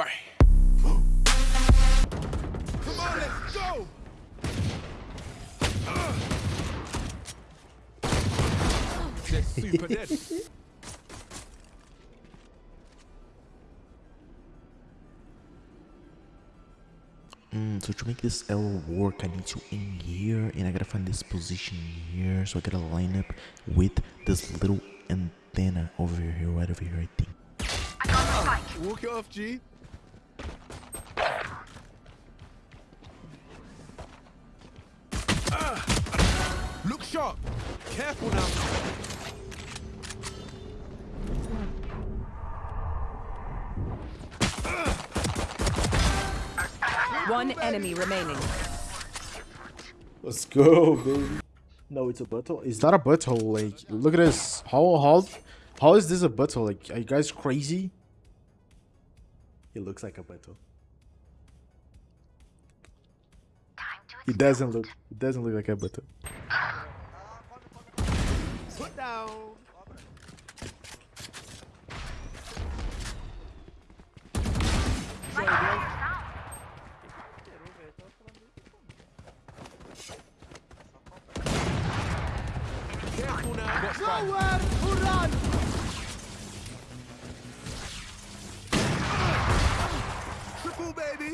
Bang. Come on, let's go. They're super dead. Mm, so to make this L work, I need to in here, and I gotta find this position here. So I gotta line up with this little antenna over here, right over here, I think. Walk it off, G. Look sharp. Careful now. One enemy remaining. Let's go, baby. No, it's a butthole. It's not a butthole. Like, look at this. How how how is this a butthole? Like, are you guys crazy? It looks like a butthole. It doesn't look. It doesn't look like a. Put down. Careful now. Got spike. Nowhere to run! Triple, baby.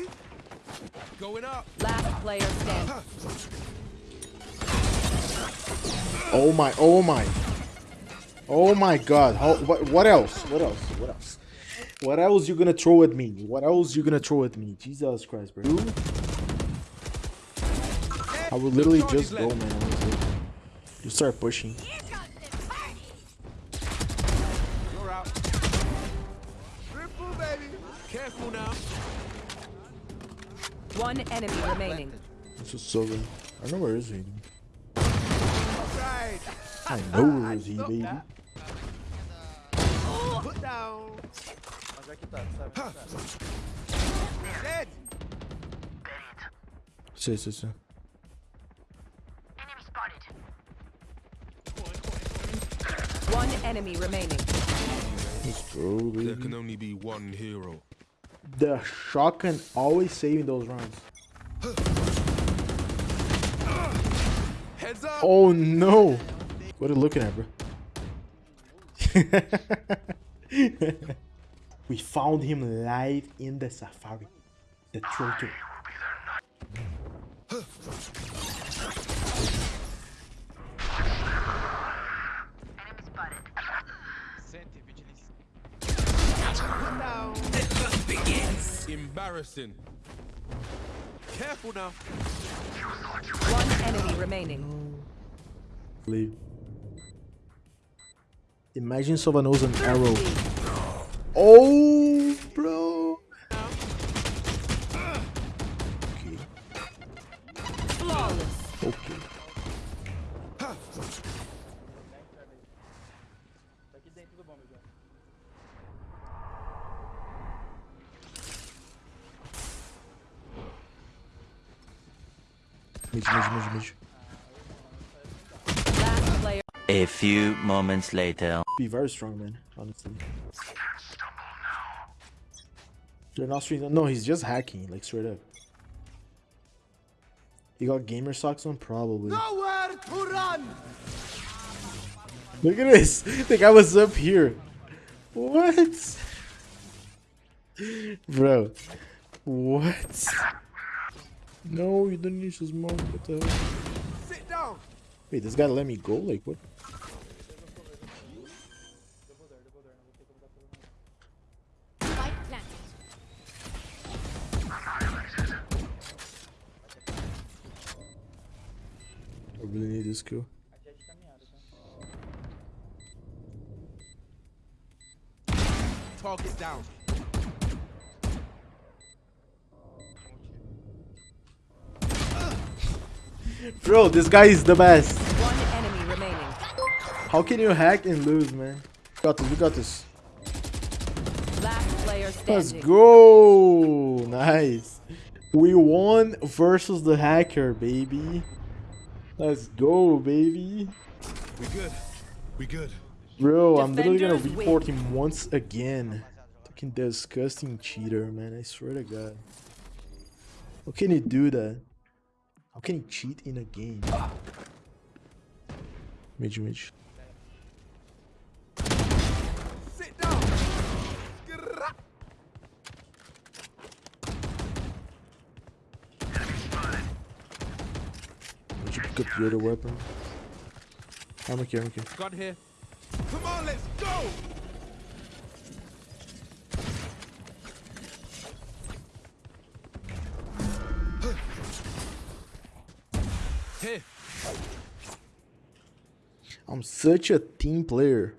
Going up. Last player standing. Oh my. Oh my. Oh my God. How? What? What else? What else? What else? What else you gonna throw at me? What else you gonna throw at me? Jesus Christ, bro. I would literally just go, man. honestly. You start pushing. One enemy remaining. This is so good. I know where is he. Right. I know where is he, baby. Put down. Mas aqui tá, sabe? Dead. Sim, sim, sim. One enemy remaining. Let's go, There can only be one hero. The shotgun always saving those rounds. Oh no! What are you looking at, bro? we found him live in the safari. The trotter. Embarrassing. Careful now. One enemy remaining. Leave. Imagine someone knows an arrow. Oh, Mid, mid, mid, mid. A few moments later. Be very strong, man. Honestly. They're not streaming. No, he's just hacking, like straight up. He got gamer socks on, probably. Nowhere to run! Look at this. The guy was up here. What? Bro. What? No, you don't need to smoke. What the hell? Sit down. Wait, this guy let me go? Like, what? I really need this kill. Aqui é de caminhada, tá? Target down. Bro, this guy is the best. One enemy remaining. How can you hack and lose, man? Got this, we got this. Last player Let's go! Nice. We won versus the hacker, baby. Let's go, baby. We good. We good. Bro, I'm literally gonna Defenders win. report him once again. Fucking disgusting cheater, man. I swear to God. How can he do that? How can he cheat in a game? Mid, mid. Sit down. Did you pick up the other weapon? I'm okay, I'm okay. Gun here. Come on, let's go. I'm such a team player.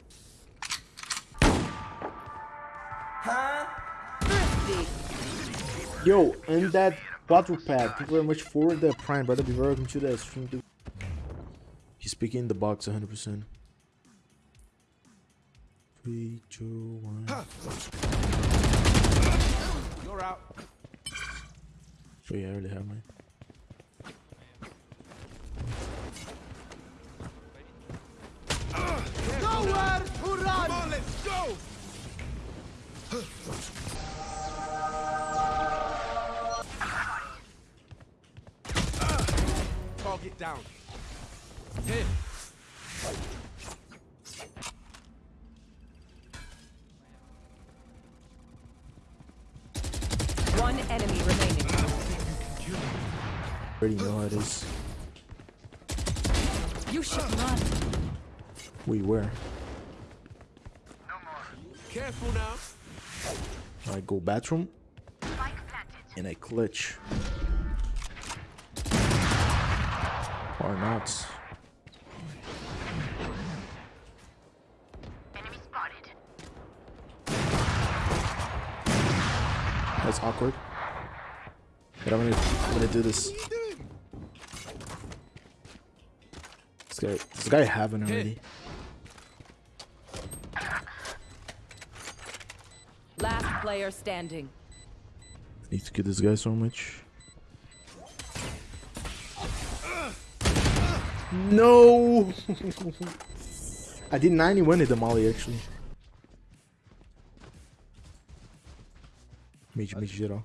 Yo, and that quadruped, thank you very much for the prime, brother. Be welcome to the stream. Dude. He's picking the box 100%. Three, two, one. You're out. Oh yeah, I already have mine. Down. Here. One enemy remaining. Already know how it is. You should run. Wait, where? Careful now. I go bathroom. And I clutch. Or not. That's awkward. But I'm gonna, I'm gonna do this. This guy, this guy having already. Last player standing. Need to kill this guy so much. No! I did 91 in the molly actually. Mid, mid geral.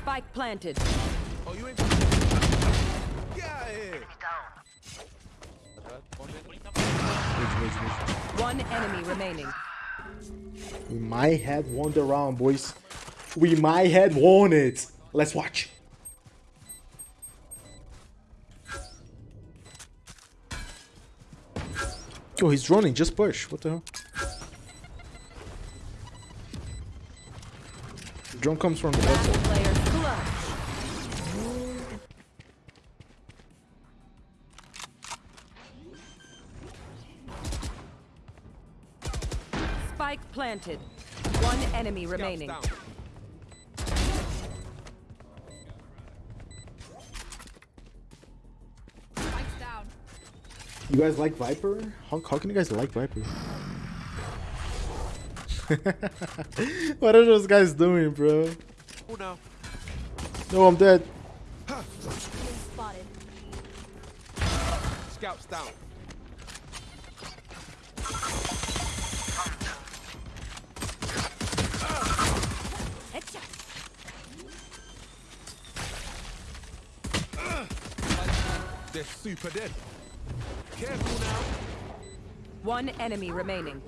Spike planted. Oh, you ain't. One enemy remaining. We might have won the round, boys. We might have won it. Let's watch. Yo, he's running. Just push. What the hell? Drone comes from the Last outside. Spike planted. One enemy Scouts remaining. You guys like Viper? How, how can you guys like Viper? what are those guys doing, bro? Careful now. No, I'm dead. Scouts down. They're super dead. Careful now. One enemy remaining.